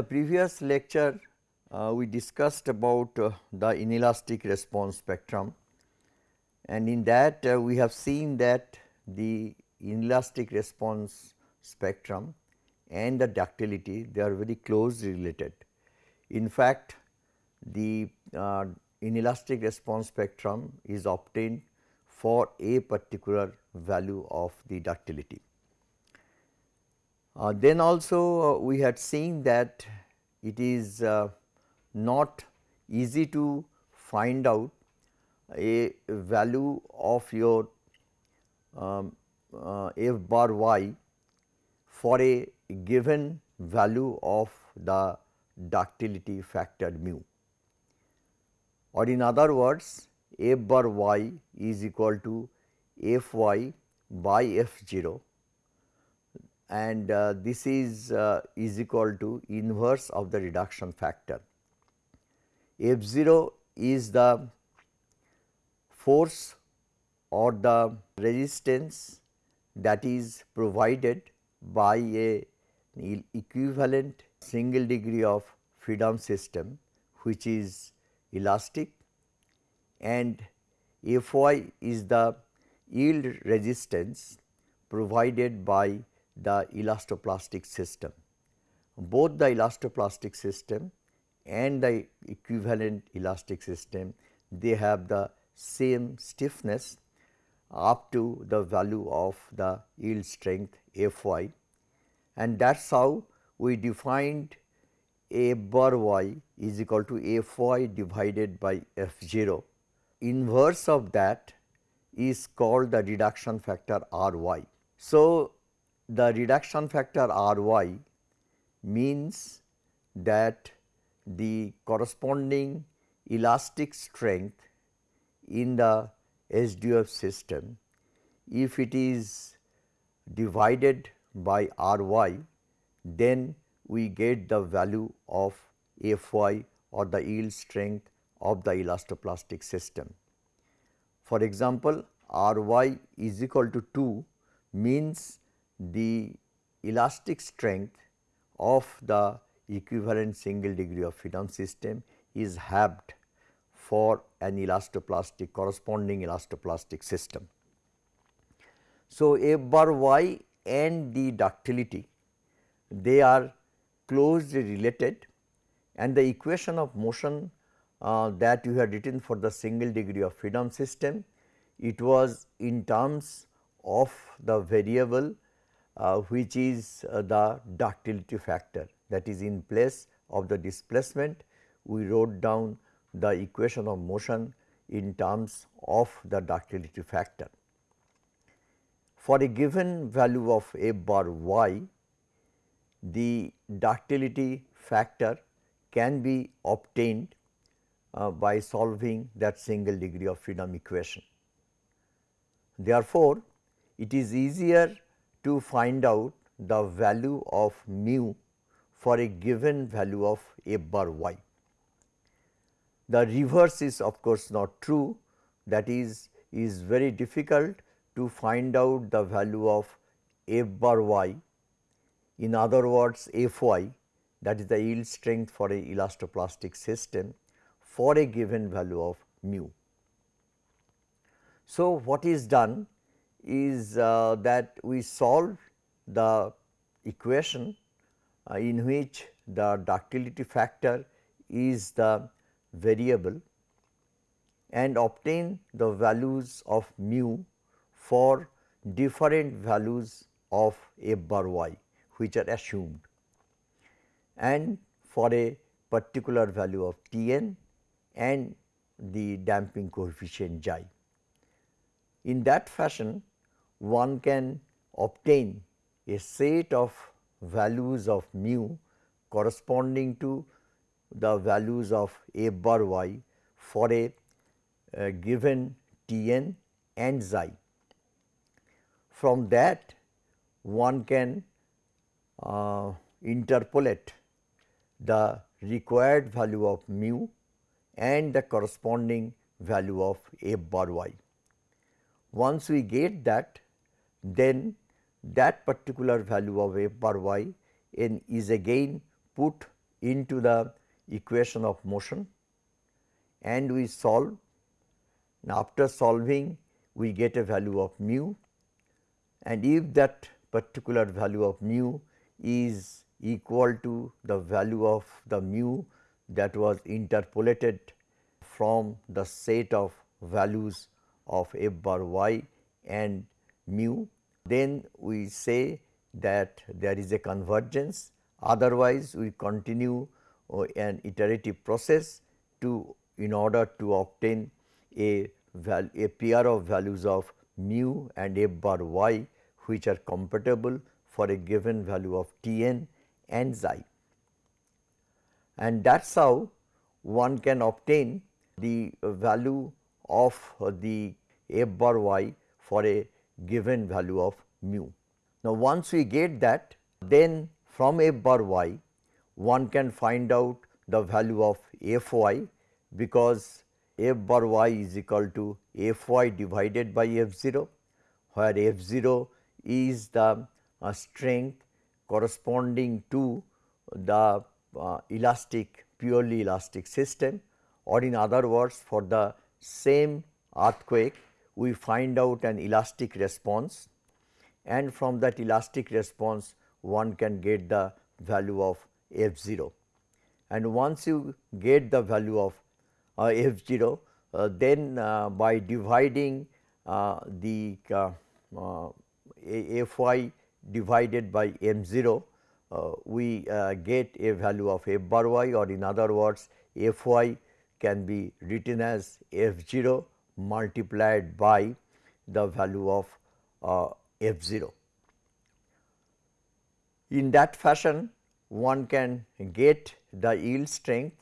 The previous lecture, uh, we discussed about uh, the inelastic response spectrum and in that uh, we have seen that the inelastic response spectrum and the ductility they are very closely related. In fact, the uh, inelastic response spectrum is obtained for a particular value of the ductility. Uh, then also uh, we had seen that it is uh, not easy to find out a value of your um, uh, f bar y for a given value of the ductility factor mu. Or in other words f bar y is equal to f y by f 0 and uh, this is uh, is equal to inverse of the reduction factor. F 0 is the force or the resistance that is provided by a equivalent single degree of freedom system which is elastic and F y is the yield resistance provided by the elastoplastic system. Both the elastoplastic system and the equivalent elastic system they have the same stiffness up to the value of the yield strength F y and that is how we defined f bar y is equal to F y divided by F 0. Inverse of that is called the reduction factor R y. So, the reduction factor R y means that the corresponding elastic strength in the SDF system if it is divided by R y then we get the value of F y or the yield strength of the elastoplastic system. For example, R y is equal to 2 means the elastic strength of the equivalent single degree of freedom system is halved for an elastoplastic corresponding elastoplastic system. So, F bar y and the ductility they are closely related and the equation of motion uh, that you had written for the single degree of freedom system it was in terms of the variable which is uh, the ductility factor that is in place of the displacement we wrote down the equation of motion in terms of the ductility factor. For a given value of f bar y, the ductility factor can be obtained uh, by solving that single degree of freedom equation. Therefore, it is easier to find out the value of mu for a given value of f bar y. The reverse is of course not true that is is very difficult to find out the value of f bar y in other words f y that is the yield strength for a elastoplastic system for a given value of mu. So, what is done is uh, that we solve the equation uh, in which the ductility factor is the variable and obtain the values of mu for different values of f bar y which are assumed and for a particular value of T n and the damping coefficient xi. In that fashion one can obtain a set of values of mu corresponding to the values of f bar y for a, a given T n and xi. From that one can uh, interpolate the required value of mu and the corresponding value of f bar y. Once we get that then that particular value of f bar y n is again put into the equation of motion and we solve. Now, after solving we get a value of mu and if that particular value of mu is equal to the value of the mu that was interpolated from the set of values of f bar y and mu, then we say that there is a convergence otherwise we continue uh, an iterative process to in order to obtain a, a pair of values of mu and f bar y which are compatible for a given value of T n and xi. And that is how one can obtain the value of the f bar y for a given value of mu. Now, once we get that then from f bar y one can find out the value of f y because f bar y is equal to f y divided by f 0 where f 0 is the uh, strength corresponding to the uh, elastic purely elastic system or in other words for the same earthquake we find out an elastic response and from that elastic response one can get the value of f 0. And once you get the value of uh, f 0 uh, then uh, by dividing uh, the uh, uh, f y divided by m 0 uh, we get a value of f bar y or in other words f y can be written as f 0 multiplied by the value of uh, f 0. In that fashion one can get the yield strength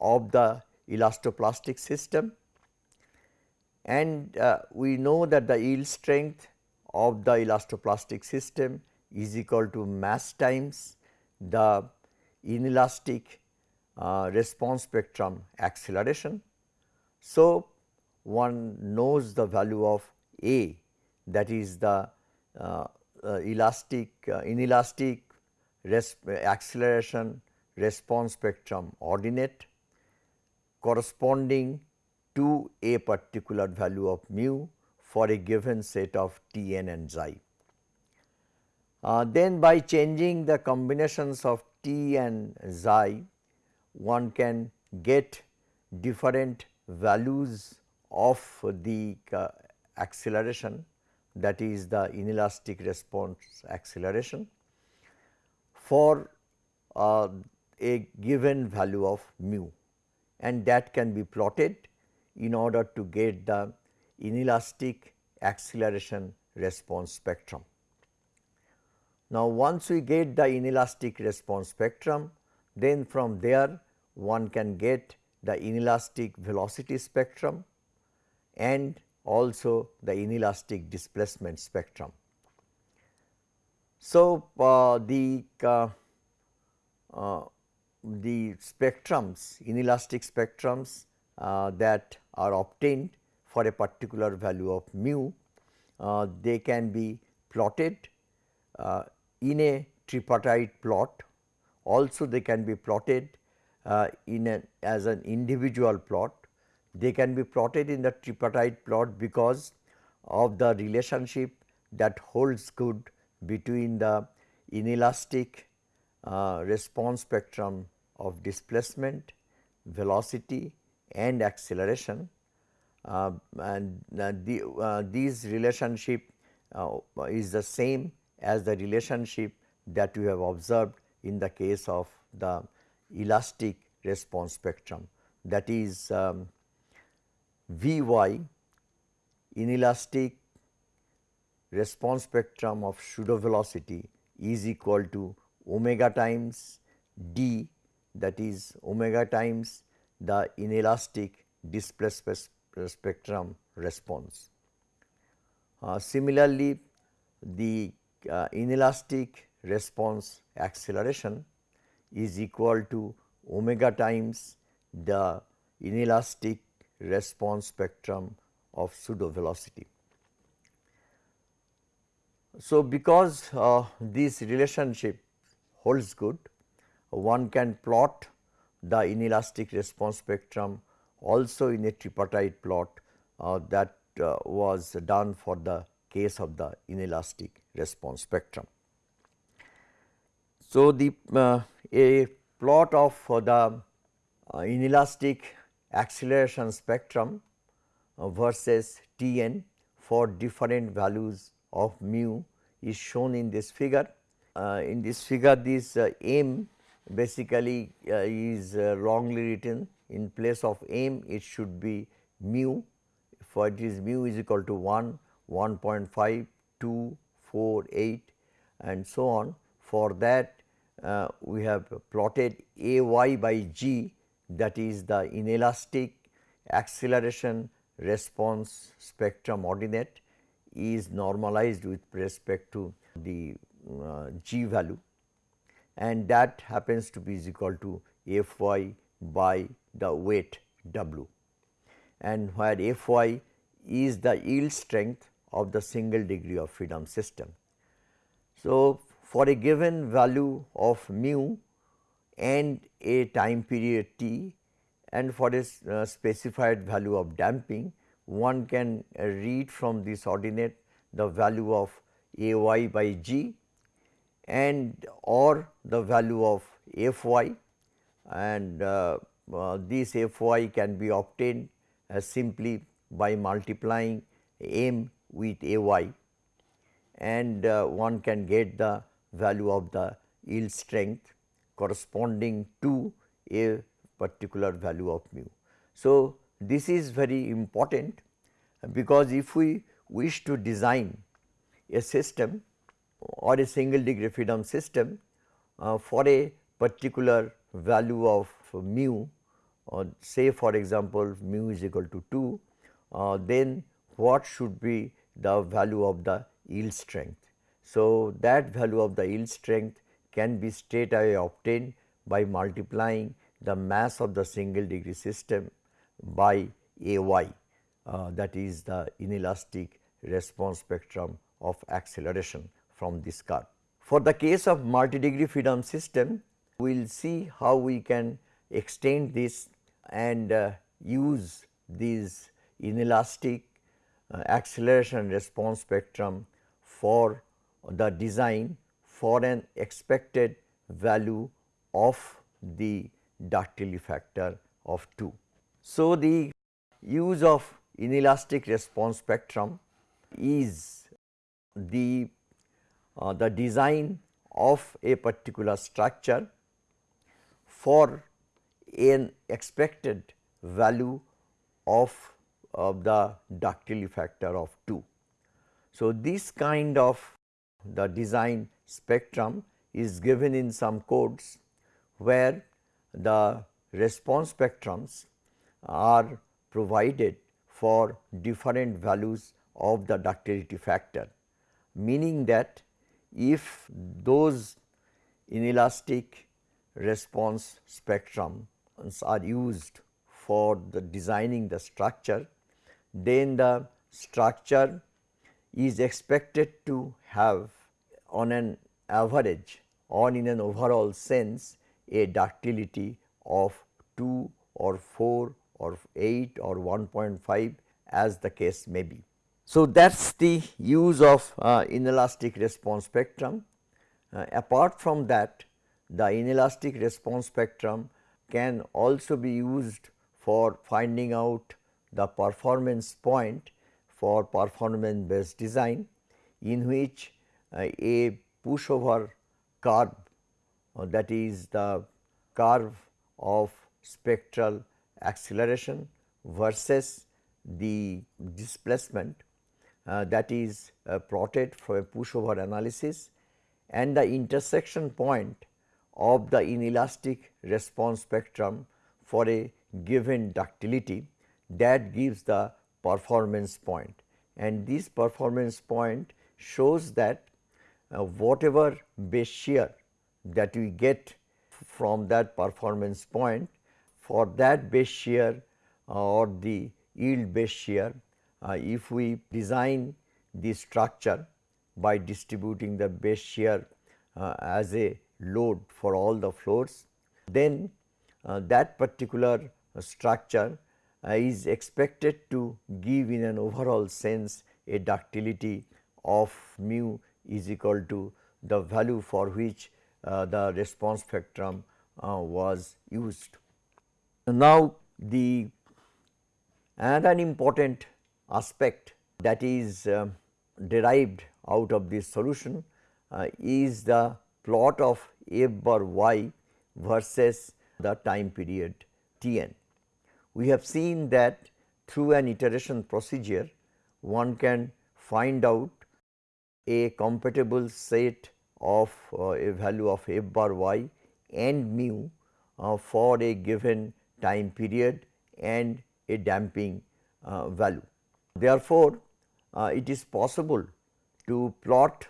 of the elastoplastic system and uh, we know that the yield strength of the elastoplastic system is equal to mass times the inelastic uh, response spectrum acceleration. So, one knows the value of A that is the uh, uh, elastic uh, inelastic acceleration response spectrum ordinate corresponding to a particular value of mu for a given set of T n and xi. Uh, then by changing the combinations of T and xi, one can get different values of the uh, acceleration that is the inelastic response acceleration for uh, a given value of mu and that can be plotted in order to get the inelastic acceleration response spectrum. Now, once we get the inelastic response spectrum, then from there one can get the inelastic velocity spectrum and also the inelastic displacement spectrum. So, uh, the uh, uh, the spectrums inelastic spectrums uh, that are obtained for a particular value of mu, uh, they can be plotted uh, in a tripartite plot. Also they can be plotted in a as an individual plot. They can be plotted in the tripartite plot because of the relationship that holds good between the inelastic uh, response spectrum of displacement, velocity and acceleration. Uh, and uh, the, uh, these relationship is the same as the relationship that we have observed in the case of the elastic response spectrum. That is um, V y inelastic response spectrum of pseudo velocity is equal to omega times d that is omega times the inelastic displacement spectrum response. Uh, similarly, the uh, inelastic response acceleration is equal to omega times the inelastic response spectrum of pseudo velocity. So, because uh, this relationship holds good, one can plot the inelastic response spectrum also in a tripartite plot uh, that uh, was done for the case of the inelastic response spectrum. So, the uh, a plot of the uh, inelastic acceleration spectrum uh, versus T n for different values of mu is shown in this figure. Uh, in this figure this m basically is wrongly written in place of m it should be mu for it is mu is equal to 1, 1.5, 2, 4, 8 and so on. For that uh, we have plotted A y by g that is the inelastic acceleration response spectrum ordinate is normalized with respect to the uh, g value and that happens to be is equal to f y by the weight w and where f y is the yield strength of the single degree of freedom system. So, for a given value of mu and a time period t and for a uh, specified value of damping one can uh, read from this ordinate the value of a y by g and or the value of f y and uh, uh, this f y can be obtained uh, simply by multiplying m with a y and uh, one can get the value of the yield strength corresponding to a particular value of mu. So, this is very important because if we wish to design a system or a single degree freedom system uh, for a particular value of mu or say for example, mu is equal to 2 uh, then what should be the value of the yield strength. So, that value of the yield strength can be straight away obtained by multiplying the mass of the single degree system by A y uh, that is the inelastic response spectrum of acceleration from this curve. For the case of multi degree freedom system, we will see how we can extend this and uh, use these inelastic uh, acceleration response spectrum for the design for an expected value of the ductility factor of 2. So, the use of inelastic response spectrum is the uh, the design of a particular structure for an expected value of of the ductility factor of 2. So, this kind of the design spectrum is given in some codes where the response spectrums are provided for different values of the ductility factor, meaning that if those inelastic response spectrums are used for the designing the structure, then the structure is expected to have on an average or in an overall sense a ductility of 2 or 4 or 8 or 1.5 as the case may be. So, that is the use of uh, inelastic response spectrum. Uh, apart from that the inelastic response spectrum can also be used for finding out the performance point for performance based design in which a pushover curve uh, that is the curve of spectral acceleration versus the displacement uh, that is uh, plotted for a pushover analysis and the intersection point of the inelastic response spectrum for a given ductility that gives the performance point. And this performance point shows that uh, whatever base shear that we get from that performance point for that base shear uh, or the yield base shear uh, if we design the structure by distributing the base shear uh, as a load for all the floors, then uh, that particular structure uh, is expected to give in an overall sense a ductility of mu is equal to the value for which uh, the response spectrum uh, was used. Now, the another important aspect that is uh, derived out of this solution uh, is the plot of f bar y versus the time period t n. We have seen that through an iteration procedure one can find out a compatible set of uh, a value of f bar y and mu uh, for a given time period and a damping uh, value. Therefore, uh, it is possible to plot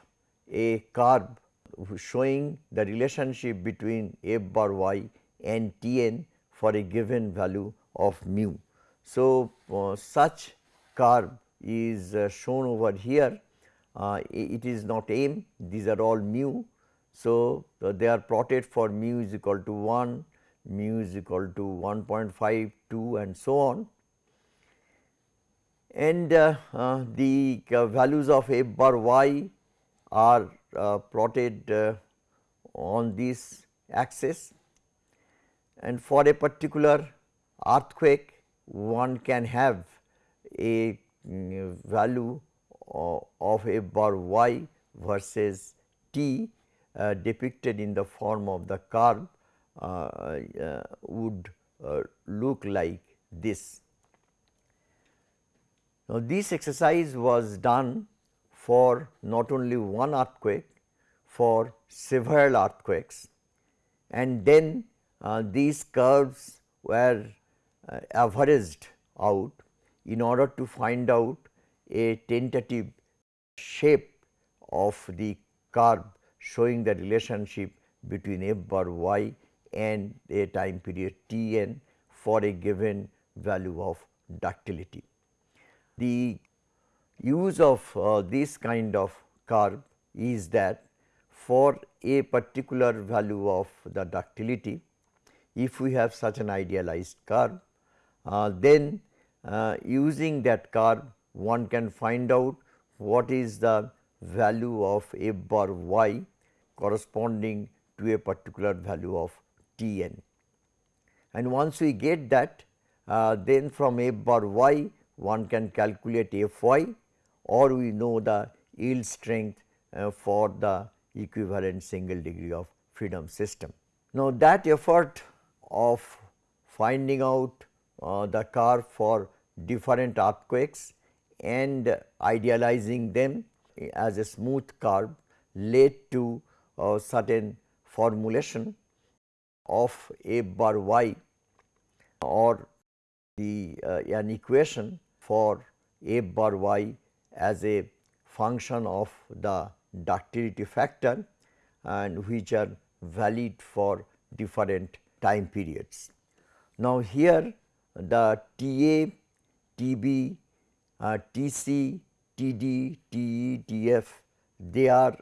a curve showing the relationship between f bar y and T n for a given value of mu. So, uh, such curve is uh, shown over here uh, it is not m these are all mu. So, uh, they are plotted for mu is equal to 1, mu is equal to 1.5, 2 and so on. And uh, uh, the uh, values of f bar y are plotted on this axis and for a particular earthquake one can have a mm, value of f bar y versus t uh, depicted in the form of the curve uh, uh, would look like this. Now, this exercise was done for not only one earthquake, for several earthquakes and then uh, these curves were uh, averaged out in order to find out a tentative shape of the curve showing the relationship between f bar y and a time period t n for a given value of ductility. The use of uh, this kind of curve is that for a particular value of the ductility, if we have such an idealized curve, uh, then uh, using that curve one can find out what is the value of f bar y corresponding to a particular value of T n. And once we get that uh, then from f bar y one can calculate f y or we know the yield strength uh, for the equivalent single degree of freedom system. Now, that effort of finding out uh, the curve for different earthquakes and idealizing them as a smooth curve led to a certain formulation of f bar y or the uh, an equation for f bar y as a function of the ductility factor and which are valid for different time periods. Now, here the T A, T B uh, TC, TD, TE, TF they are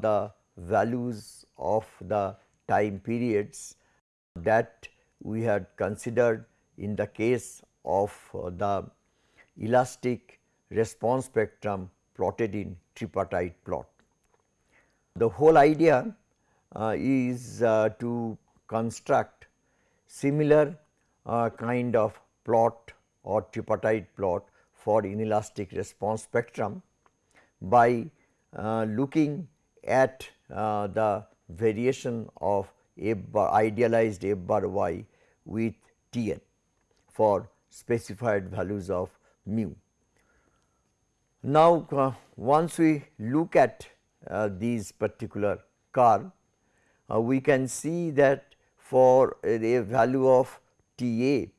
the values of the time periods that we had considered in the case of uh, the elastic response spectrum plotted in tripartite plot. The whole idea uh, is uh, to construct similar uh, kind of plot or tripartite plot for inelastic response spectrum by uh, looking at uh, the variation of f bar idealized f bar y with T n for specified values of mu. Now, uh, once we look at uh, these particular curve, uh, we can see that for a value of T a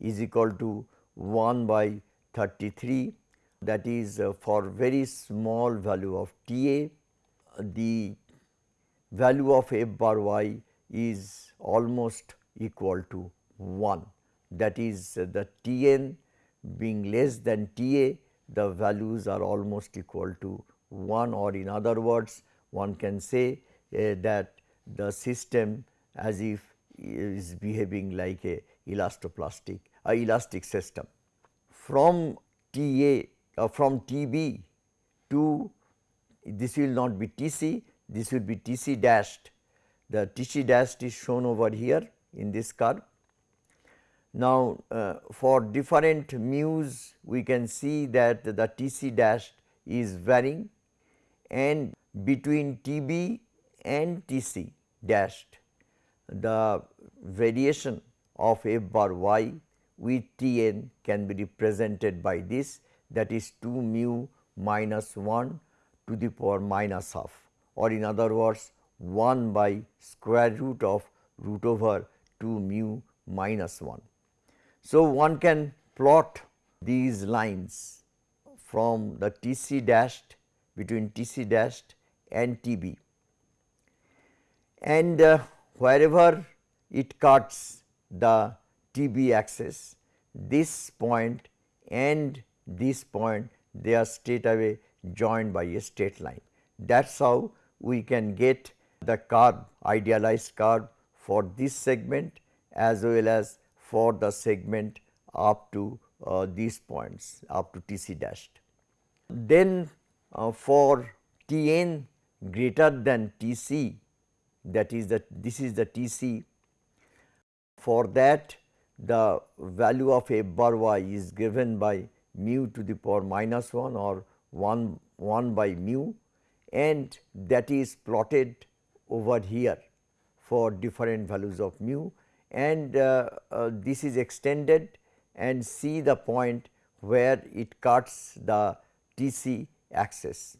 is equal to 1 by 33 that is uh, for very small value of T a the value of f bar y is almost equal to 1 that is uh, the T n being less than T a the values are almost equal to 1 or in other words one can say uh, that the system as if is behaving like a elastoplastic a elastic system. From T A uh, from T B to this will not be T C, this will be T C dashed. The T C dashed is shown over here in this curve. Now, uh, for different mu's we can see that the T C dashed is varying and between T B and T C dashed the variation of f bar y with T n can be represented by this that is 2 mu minus 1 to the power minus half or in other words 1 by square root of root over 2 mu minus 1. So, one can plot these lines from the T c dashed between T c dashed and T b and uh, wherever it cuts the T b axis this point and this point they are straight away joined by a straight line. That is how we can get the curve idealized curve for this segment as well as for the segment up to uh, these points up to T c dashed. Then uh, for T n greater than T c that is that this is the T c for that the value of f bar y is given by mu to the power minus 1 or 1 1 by mu and that is plotted over here for different values of mu and uh, uh, this is extended and see the point where it cuts the T c axis.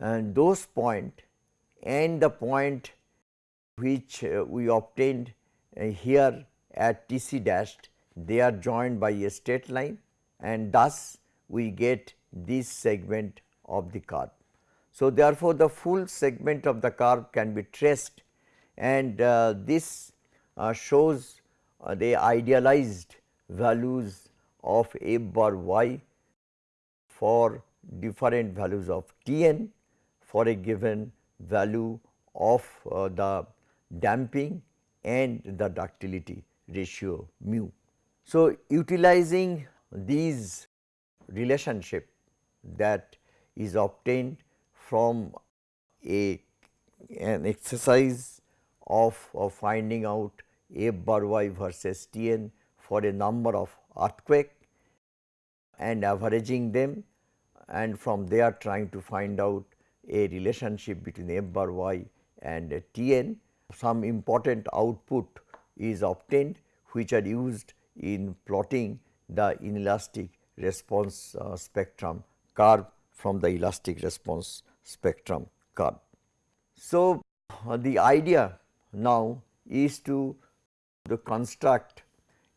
And those point and the point which uh, we obtained uh, here at T c dashed they are joined by a straight line and thus we get this segment of the curve. So, therefore, the full segment of the curve can be traced and uh, this uh, shows uh, the idealized values of f bar y for different values of T n for a given value of uh, the damping and the ductility ratio mu. So, utilizing these relationship that is obtained from a an exercise of, of finding out f bar y versus T n for a number of earthquake and averaging them and from there trying to find out a relationship between f bar y and T n. Some important output is obtained which are used in plotting the inelastic response uh, spectrum curve from the elastic response spectrum curve. So, uh, the idea now is to, to construct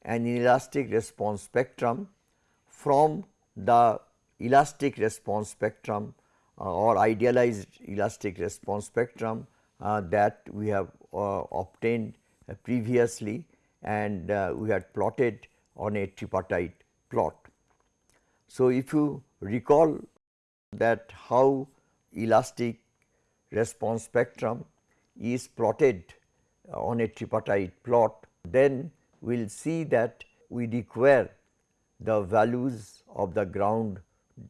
an inelastic response spectrum from the elastic response spectrum uh, or idealized elastic response spectrum uh, that we have uh, obtained previously and uh, we had plotted on a tripartite plot. So, if you recall that how elastic response spectrum is plotted on a tripartite plot, then we will see that we require the values of the ground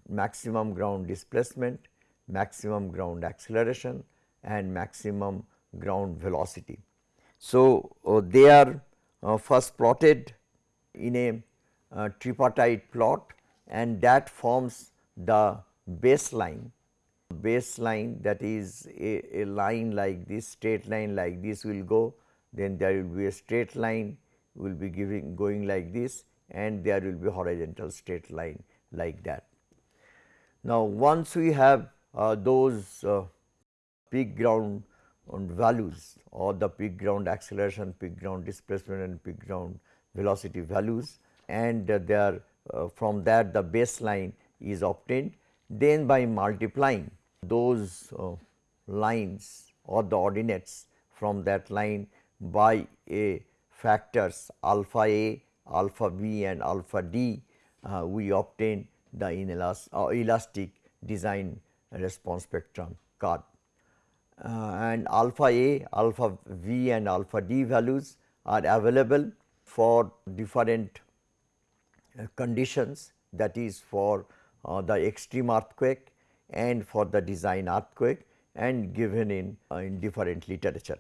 maximum ground displacement, maximum ground acceleration and maximum ground velocity. So, uh, they are uh, first plotted in a uh, tripartite plot and that forms the baseline baseline that is a, a, line like this straight line like this will go then there will be a straight line will be giving going like this and there will be horizontal straight line like that. Now, once we have uh, those uh, peak ground values or the peak ground acceleration, peak ground displacement and peak ground velocity values and uh, uh, from that the baseline is obtained. Then by multiplying those uh, lines or the ordinates from that line by a factors alpha a, alpha v and alpha d, uh, we obtain the inelastic, uh, elastic design response spectrum curve. Uh, and alpha A, alpha V and alpha D values are available for different uh, conditions that is for uh, the extreme earthquake and for the design earthquake and given in, in different literature.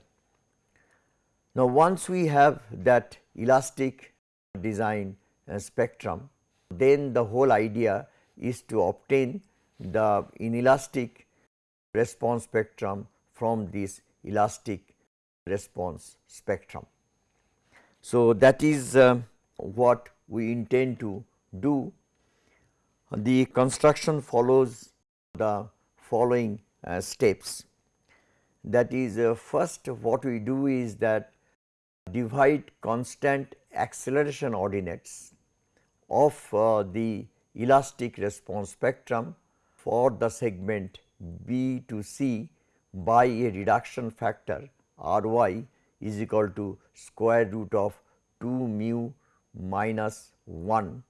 Now, once we have that elastic design spectrum, then the whole idea is to obtain the inelastic response spectrum from this elastic response spectrum. So, that is uh, what we intend to do. The construction follows the following uh, steps. That is uh, first what we do is that divide constant acceleration ordinates of uh, the elastic response spectrum for the segment B to C by a reduction factor R y is equal to square root of 2 mu minus 1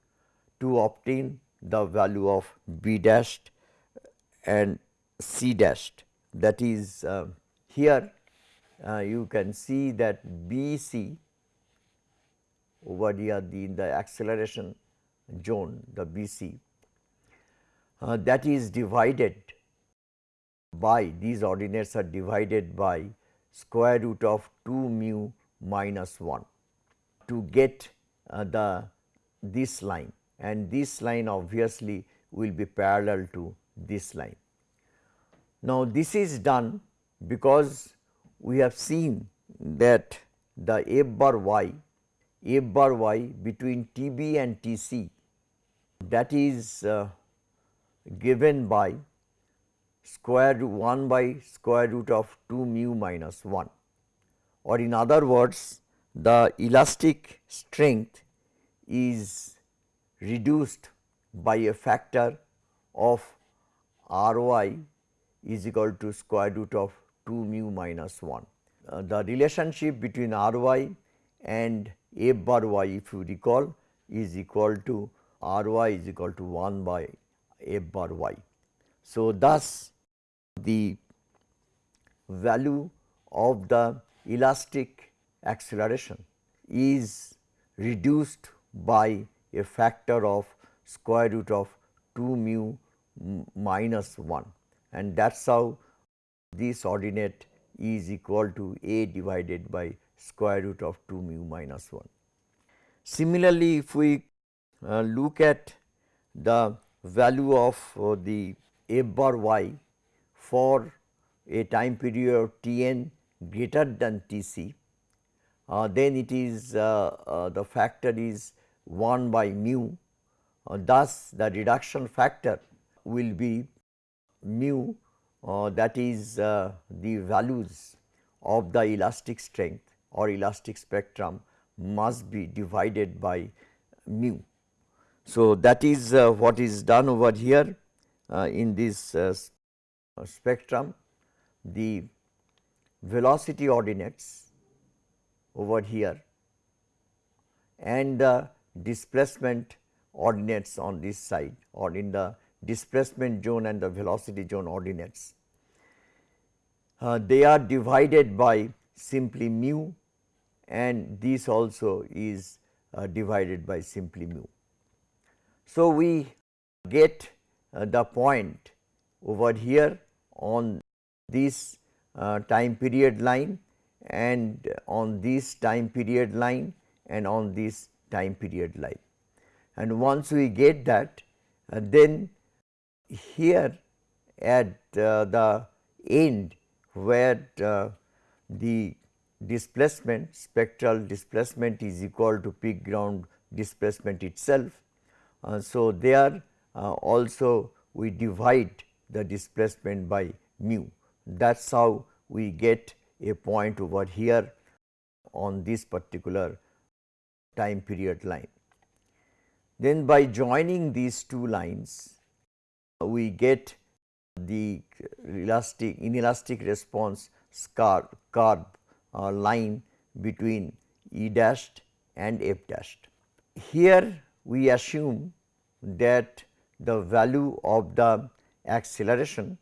to obtain the value of B dashed and C dashed. That is uh, here uh, you can see that B C over here the in the acceleration zone the B C uh, that is divided by these ordinates are divided by square root of 2 mu minus 1 to get uh, the this line and this line obviously will be parallel to this line. Now, this is done because we have seen that the f bar y, f bar y between T b and T c that is uh, given by square root 1 by square root of 2 mu minus 1 or in other words the elastic strength is reduced by a factor of R y is equal to square root of 2 mu minus 1. Uh, the relationship between R y and f bar y if you recall is equal to R y is equal to 1 by f bar y. So, thus the value of the elastic acceleration is reduced by a factor of square root of 2 mu minus 1 and that is how this ordinate is equal to a divided by square root of 2 mu minus 1. Similarly, if we uh, look at the value of uh, the f bar y for a time period T n greater than T c, uh, then it is uh, uh, the factor is 1 by mu. Uh, thus, the reduction factor will be mu uh, that is uh, the values of the elastic strength or elastic spectrum must be divided by mu. So, that is what is done over here in this spectrum the velocity ordinates over here and the displacement ordinates on this side or in the displacement zone and the velocity zone ordinates. Uh, they are divided by simply mu and this also is uh, divided by simply mu. So, we get uh, the point over here on this uh, time period line and on this time period line and on this time period line. And once we get that uh, then here at uh, the end where uh, the displacement spectral displacement is equal to peak ground displacement itself. Uh, so, there uh, also we divide the displacement by mu. That is how we get a point over here on this particular time period line. Then by joining these two lines, we get the elastic inelastic response curve, curve uh, line between E dashed and F dashed. Here we assume that the value of the acceleration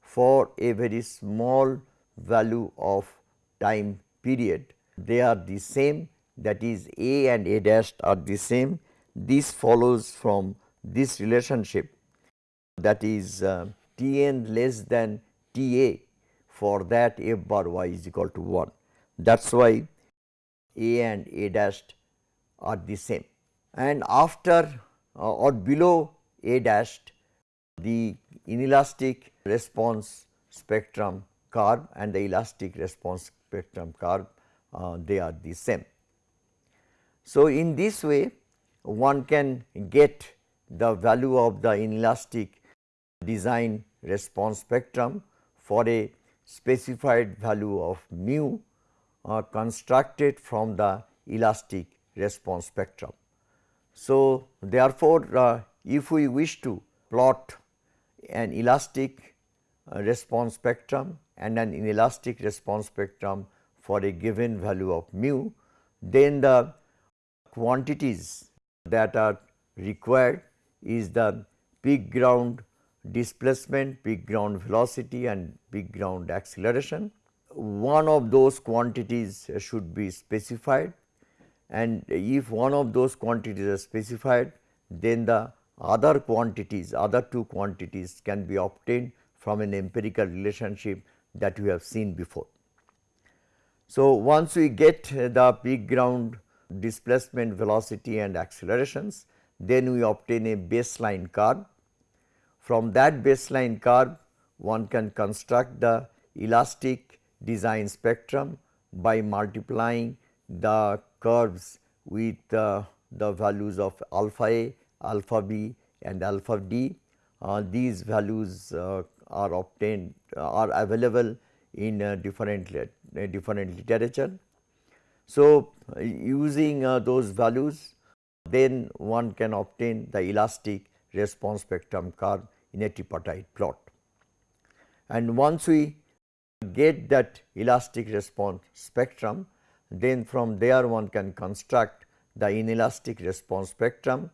for a very small value of time period. They are the same that is A and A dash are the same. This follows from this relationship that is uh, T n less than T a for that f bar y is equal to 1. That is why A and A dash are the same and after uh, or below A dash the inelastic response spectrum curve and the elastic response spectrum curve uh, they are the same. So, in this way one can get the value of the inelastic design response spectrum for a specified value of mu uh, constructed from the elastic response spectrum. So, therefore, uh, if we wish to plot an elastic uh, response spectrum and an inelastic response spectrum for a given value of mu, then the quantities that are required is the peak ground displacement, peak ground velocity and peak ground acceleration. One of those quantities should be specified and if one of those quantities are specified then the other quantities, other two quantities can be obtained from an empirical relationship that we have seen before. So, once we get the peak ground displacement velocity and accelerations, then we obtain a baseline curve. From that baseline curve, one can construct the elastic design spectrum by multiplying the curves with uh, the values of alpha a, alpha b and alpha d. Uh, these values uh, are obtained uh, are available in uh, different uh, different literature. So, using those values then one can obtain the elastic response spectrum curve in a tripartite plot. And once we get that elastic response spectrum, then from there one can construct the inelastic response spectrum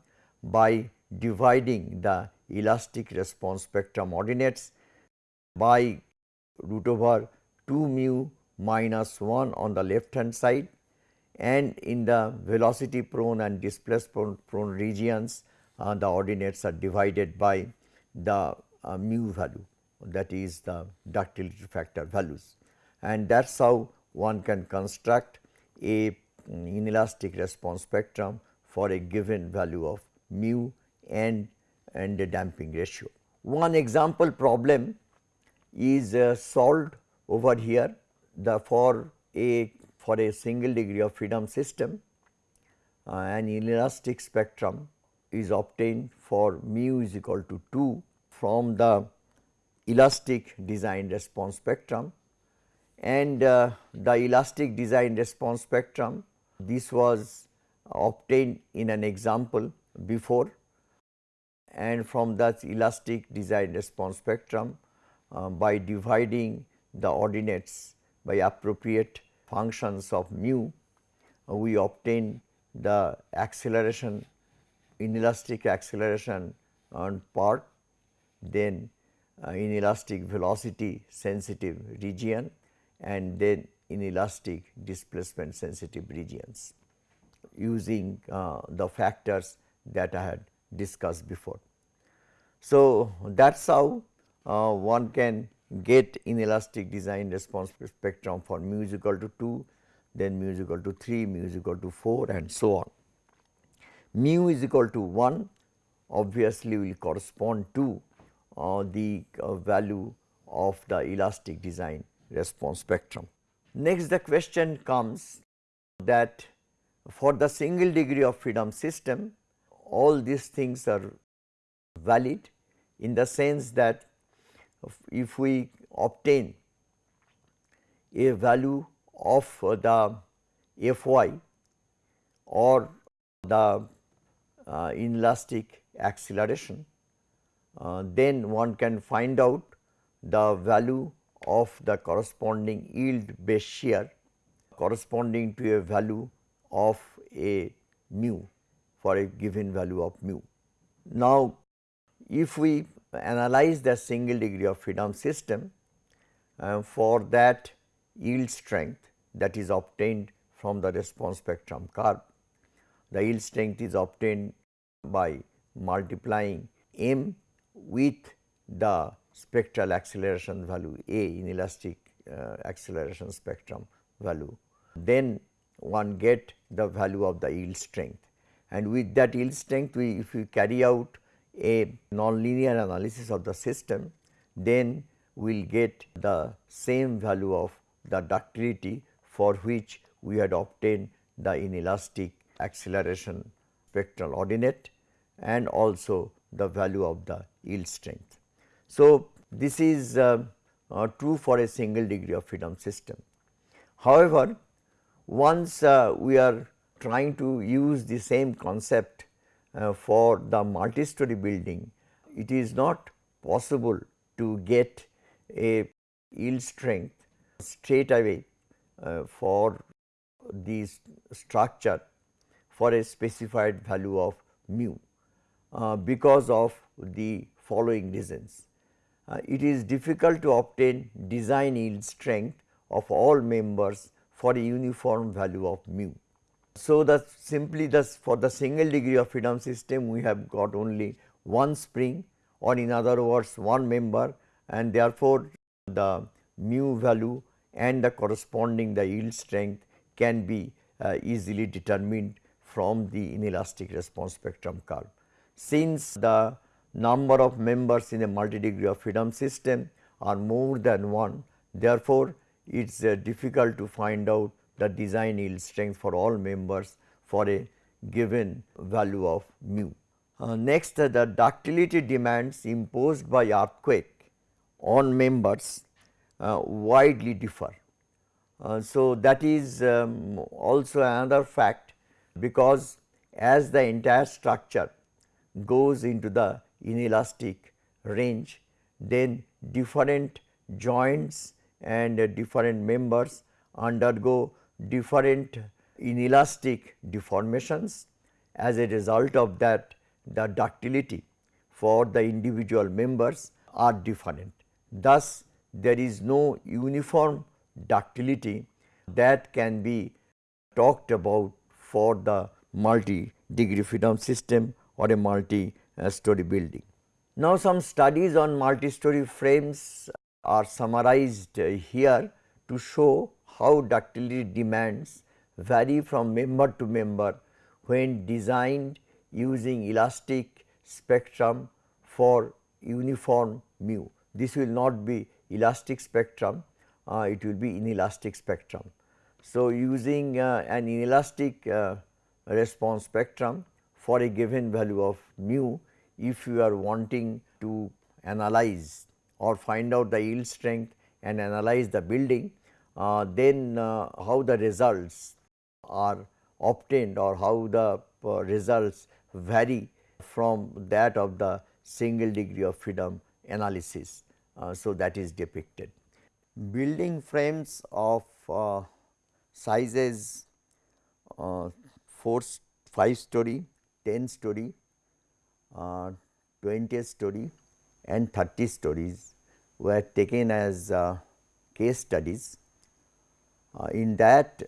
by dividing the elastic response spectrum ordinates by root over 2 mu minus 1 on the left hand side and in the velocity prone and displacement prone regions uh, the ordinates are divided by the uh, mu value that is the ductility factor values. And that is how one can construct a mm, inelastic response spectrum for a given value of mu and and the damping ratio. One example problem is uh, solved over here the for a for a single degree of freedom system uh, an inelastic spectrum is obtained for mu is equal to 2 from the elastic design response spectrum and uh, the elastic design response spectrum this was obtained in an example before and from that elastic design response spectrum uh, by dividing the ordinates by appropriate functions of mu, uh, we obtain the acceleration inelastic acceleration on part, then uh, inelastic velocity sensitive region and then inelastic displacement sensitive regions. Using uh, the factors that I had discussed before. So, that is how uh, one can get inelastic design response spectrum for mu is equal to 2, then mu is equal to 3, mu is equal to 4 and so on. Mu is equal to 1 obviously will correspond to uh, the uh, value of the elastic design response spectrum. Next the question comes that for the single degree of freedom system all these things are valid in the sense that if we obtain a value of the f y or the uh, inelastic acceleration, uh, then one can find out the value of the corresponding yield base shear corresponding to a value of a mu for a given value of mu. Now, if we analyze the single degree of freedom system, uh, for that yield strength that is obtained from the response spectrum curve. The yield strength is obtained by multiplying m with the spectral acceleration value A in elastic uh, acceleration spectrum value. Then one get the value of the yield strength and with that yield strength we if we carry out a nonlinear analysis of the system then we will get the same value of the ductility for which we had obtained the inelastic acceleration spectral ordinate and also the value of the yield strength. So, this is uh, uh, true for a single degree of freedom system. However, once uh, we are trying to use the same concept uh, for the multi-story building, it is not possible to get a yield strength straight away uh, for this structure for a specified value of mu uh, because of the following reasons. Uh, it is difficult to obtain design yield strength of all members for a uniform value of mu. So, that simply thus for the single degree of freedom system we have got only one spring or in other words one member and therefore, the mu value and the corresponding the yield strength can be uh, easily determined from the inelastic response spectrum curve. Since the number of members in a multi degree of freedom system are more than 1, therefore, it is uh, difficult to find out the design yield strength for all members for a given value of mu. Uh, next, uh, the ductility demands imposed by earthquake on members uh, widely differ. Uh, so, that is um, also another fact because as the entire structure goes into the inelastic range, then different joints and different members undergo different inelastic deformations. As a result of that the ductility for the individual members are different. Thus, there is no uniform ductility that can be talked about for the multi degree freedom system or a multi story building. Now, some studies on multi story frames are summarized here to show how ductility demands vary from member to member when designed using elastic spectrum for uniform mu this will not be elastic spectrum, uh, it will be inelastic spectrum. So, using uh, an inelastic uh, response spectrum for a given value of mu, if you are wanting to analyze or find out the yield strength and analyze the building, then uh, how the results are obtained or how the uh, results vary from that of the single degree of freedom analysis. Uh, so, that is depicted. Building frames of uh, sizes uh, 4, 5 story, 10 story, 20 story and 30 stories were taken as case studies. In that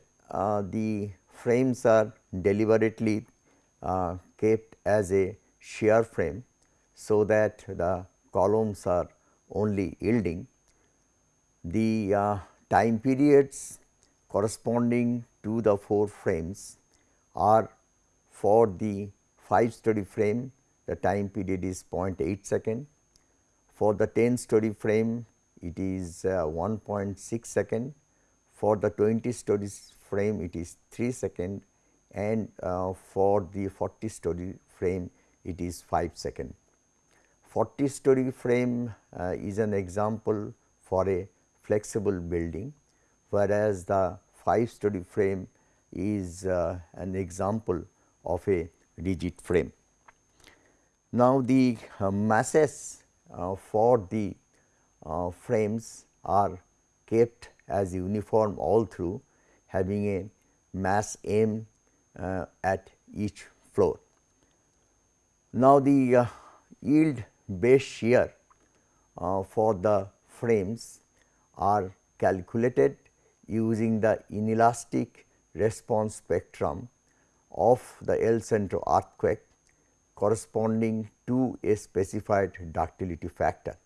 the frames are deliberately uh, kept as a shear frame, so that the columns are only yielding. The uh, time periods corresponding to the 4 frames are for the 5 story frame the time period is 0.8 second. For the 10 story frame it is uh, 1.6 second. For the 20 stories frame it is 3 second and uh, for the 40 story frame it is 5 second. 40 story frame uh, is an example for a flexible building, whereas the 5 story frame is uh, an example of a rigid frame. Now, the uh, masses uh, for the uh, frames are kept as uniform all through having a mass m uh, at each floor. Now, the yield base shear uh, for the frames are calculated using the inelastic response spectrum of the El Centro earthquake corresponding to a specified ductility factor.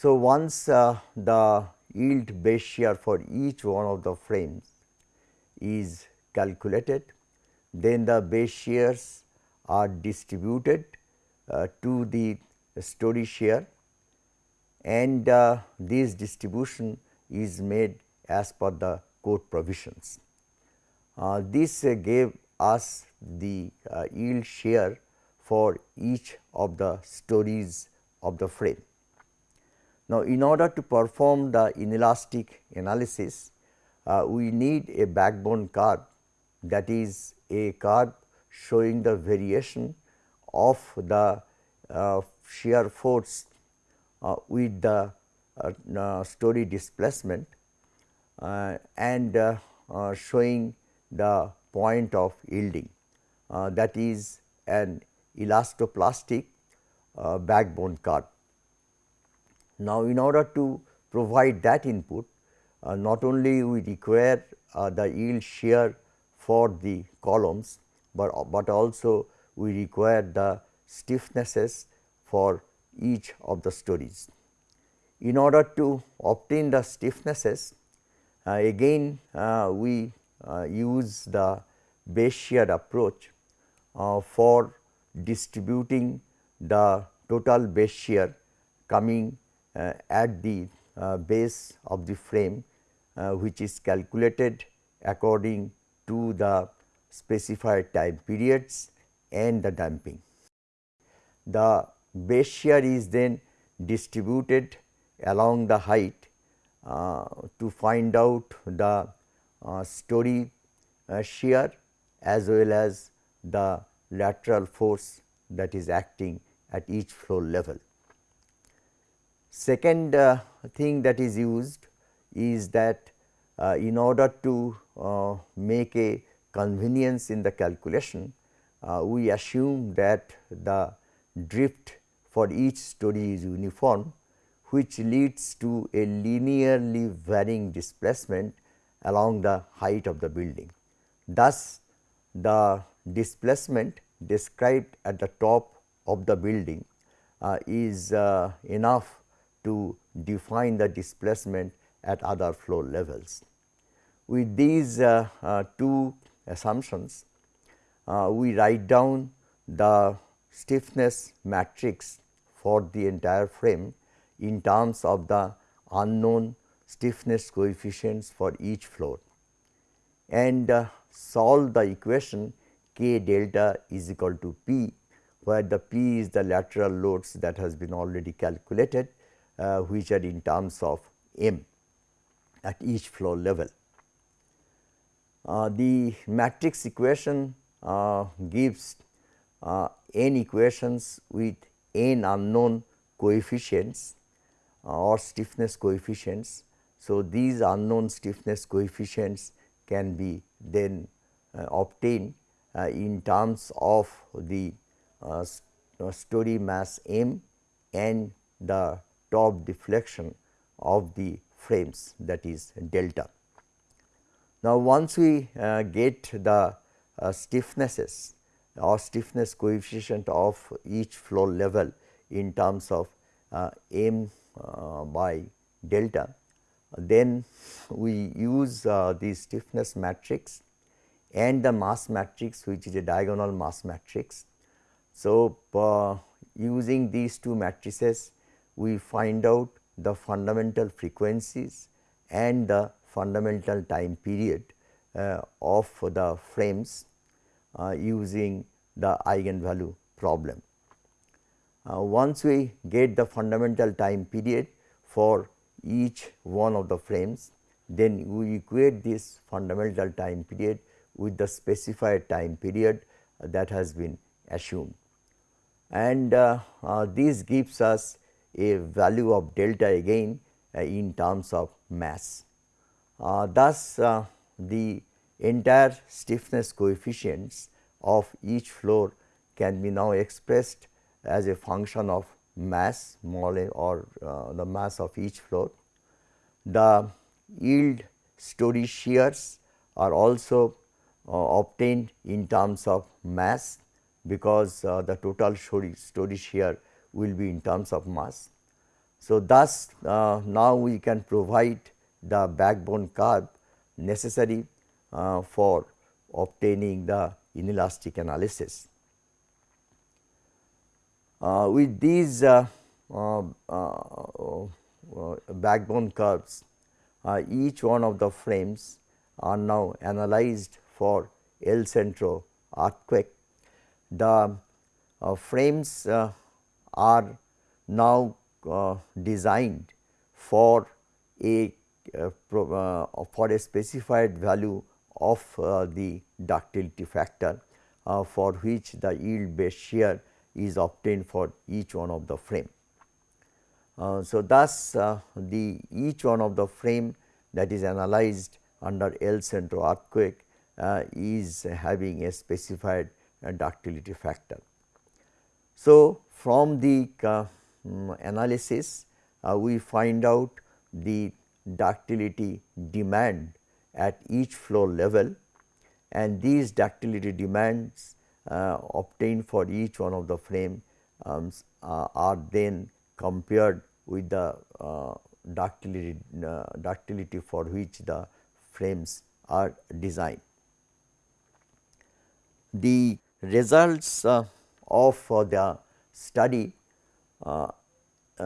So, once uh, the yield base shear for each one of the frames is calculated, then the base shears are distributed uh, to the story shear and uh, this distribution is made as per the code provisions. Uh, this uh, gave us the uh, yield shear for each of the stories of the frame. Now, in order to perform the inelastic analysis, uh, we need a backbone curve that is a curve showing the variation of the uh, shear force uh, with the uh, story displacement uh, and uh, showing the point of yielding that is an elastoplastic backbone curve. Now, in order to provide that input uh, not only we require uh, the yield shear for the columns, but, but also we require the stiffnesses for each of the stories. In order to obtain the stiffnesses, uh, again uh, we uh, use the base shear approach uh, for distributing the total base shear coming at the uh, base of the frame which is calculated according to the specified time periods and the damping. The base shear is then distributed along the height uh, to find out the uh, story uh, shear as well as the lateral force that is acting at each floor level. Second uh, thing that is used is that uh, in order to uh, make a convenience in the calculation, we assume that the drift for each story is uniform which leads to a linearly varying displacement along the height of the building. Thus, the displacement described at the top of the building uh, is uh, enough to define the displacement at other floor levels. With these uh, uh two assumptions, uh, we write down the stiffness matrix for the entire frame in terms of the unknown stiffness coefficients for each floor and uh, solve the equation k delta is equal to p where the p is the lateral loads that has been already calculated uh, which are in terms of m at each floor level. Uh, the matrix equation uh, gives uh, n equations with n unknown coefficients or stiffness coefficients. So, these unknown stiffness coefficients can be then uh, obtained uh, in terms of the uh, uh, story mass m and the top deflection of the frames that is delta. Now, once we uh, get the uh, stiffnesses or stiffness coefficient of each floor level in terms of m uh, by delta, then we use uh, the stiffness matrix and the mass matrix which is a diagonal mass matrix. So, uh, using these two matrices we find out the fundamental frequencies and the fundamental time period uh, of the frames uh, using the eigenvalue problem. Uh, once we get the fundamental time period for each one of the frames, then we equate this fundamental time period with the specified time period that has been assumed. And uh, uh, this gives us a value of delta again uh, in terms of mass. Uh, thus, uh, the entire stiffness coefficients of each floor can be now expressed as a function of mass or uh, the mass of each floor. The yield story shears are also uh, obtained in terms of mass because uh, the total story, story shear will be in terms of mass. So, thus uh, now we can provide the backbone curve necessary uh, for obtaining the inelastic analysis. Uh, with these uh, uh, uh, backbone curves, each one of the frames are now analyzed for El Centro earthquake. The frames are now designed for a uh, uh, for a specified value of uh, the ductility factor for which the yield base shear is obtained for each one of the frame. so, thus the each one of the frame that is analyzed under El Centro earthquake is having a specified ductility factor. So, from the um, analysis uh, we find out the ductility demand at each floor level and these ductility demands uh, obtained for each one of the frame um, uh, are then compared with the uh, ductility, uh, ductility for which the frames are designed. The results uh, of uh, the study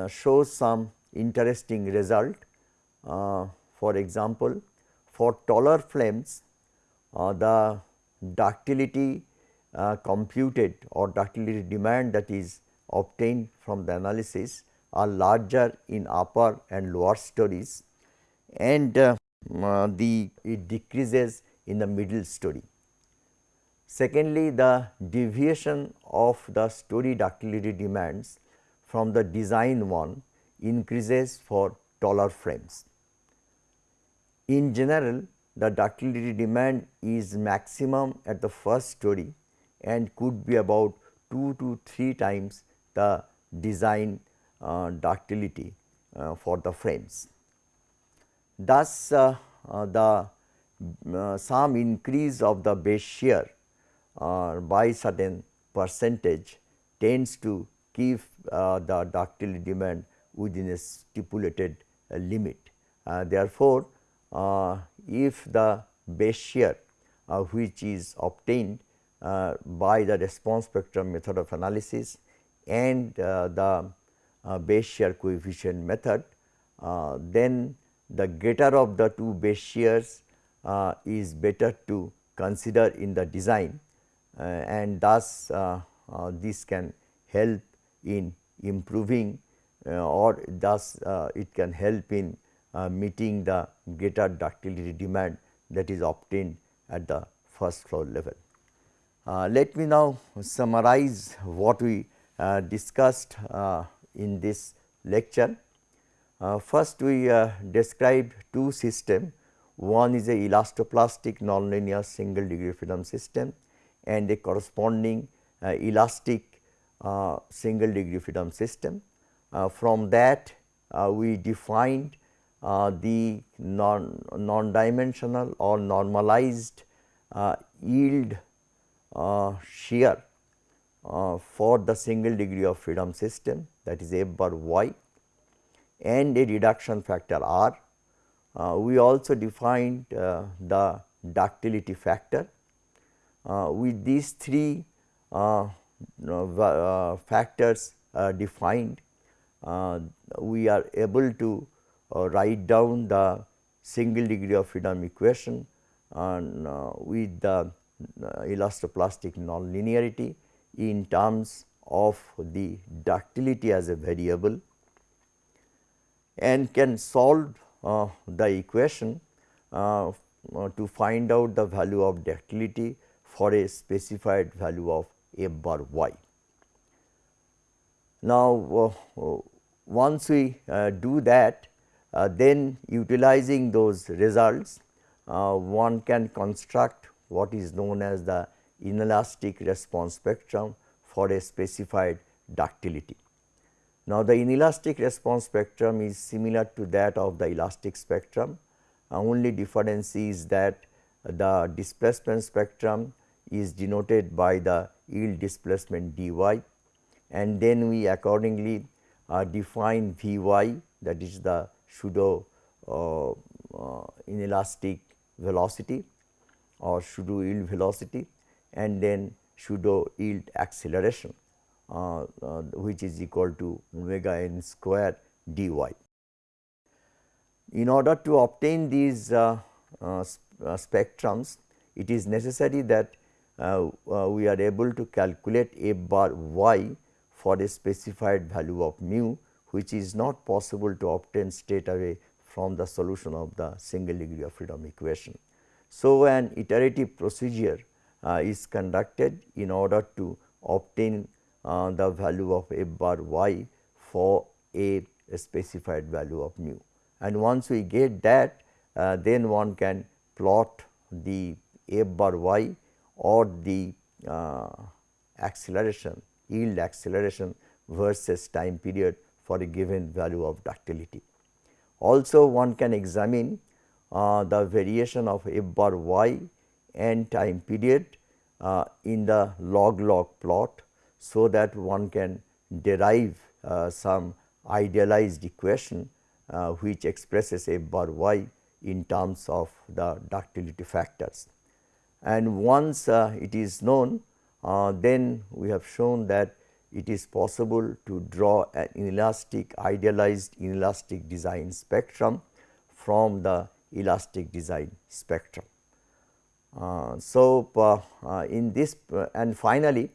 shows some interesting result uh, for example, for taller frames uh, the ductility uh, computed or ductility demand that is obtained from the analysis are larger in upper and lower stories and uh, uh, the it decreases in the middle story. Secondly, the deviation of the story ductility demands from the design one increases for taller frames. In general, the ductility demand is maximum at the first story and could be about 2 to 3 times the design uh, ductility uh, for the frames. Thus, uh, uh the uh, some increase of the base shear uh, by certain percentage tends to keep the ductility demand within a stipulated limit. therefore, uh, if the base shear uh, which is obtained uh, by the response spectrum method of analysis and the base shear coefficient method, then the greater of the two base shears is better to consider in the design and thus this can help in improving uh, or thus uh, it can help in uh, meeting the greater ductility demand that is obtained at the first floor level. Uh, let me now summarize what we uh, discussed uh, in this lecture. Uh, first we uh, described two systems, one is a elastoplastic nonlinear single degree freedom system and a corresponding elastic single degree freedom system. from that we defined uh, the non, non dimensional or normalized uh, yield uh, shear uh, for the single degree of freedom system that is f bar y and a reduction factor r. Uh, we also defined uh, the ductility factor. With these three factors defined, we are able to uh, write down the single degree of freedom equation and uh, with the uh, elastoplastic nonlinearity in terms of the ductility as a variable and can solve uh, the equation uh, uh, to find out the value of ductility for a specified value of f bar y. Now, once we do that uh, then utilizing those results uh, one can construct what is known as the inelastic response spectrum for a specified ductility. Now, the inelastic response spectrum is similar to that of the elastic spectrum, uh, only difference is that the displacement spectrum is denoted by the yield displacement dy and then we accordingly uh, define V y that is the pseudo uh, uh, inelastic velocity or pseudo yield velocity and then pseudo yield acceleration uh, uh, which is equal to omega n square dy. In order to obtain these uh, spectrums, it is necessary that we are able to calculate f bar y for a specified value of mu which is not possible to obtain straight away from the solution of the single degree of freedom equation. So, an iterative procedure uh, is conducted in order to obtain uh, the value of f bar y for a, a, specified value of mu. And once we get that uh, then one can plot the f bar y or the uh, acceleration yield acceleration versus time period for a given value of ductility. Also one can examine uh, the variation of f bar y and time period uh, in the log log plot so that one can derive uh, some idealized equation uh, which expresses f bar y in terms of the ductility factors. And once uh, it is known uh, then we have shown that it is possible to draw an inelastic idealized inelastic design spectrum from the elastic design spectrum. Uh, so, uh, uh, in this uh, and finally,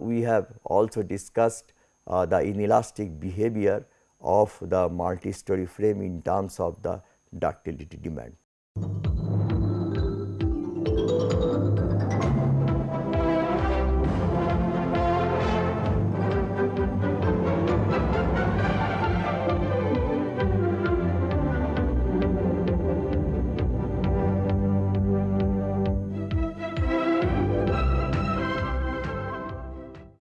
we have also discussed the inelastic behavior of the multi-story frame in terms of the ductility demand.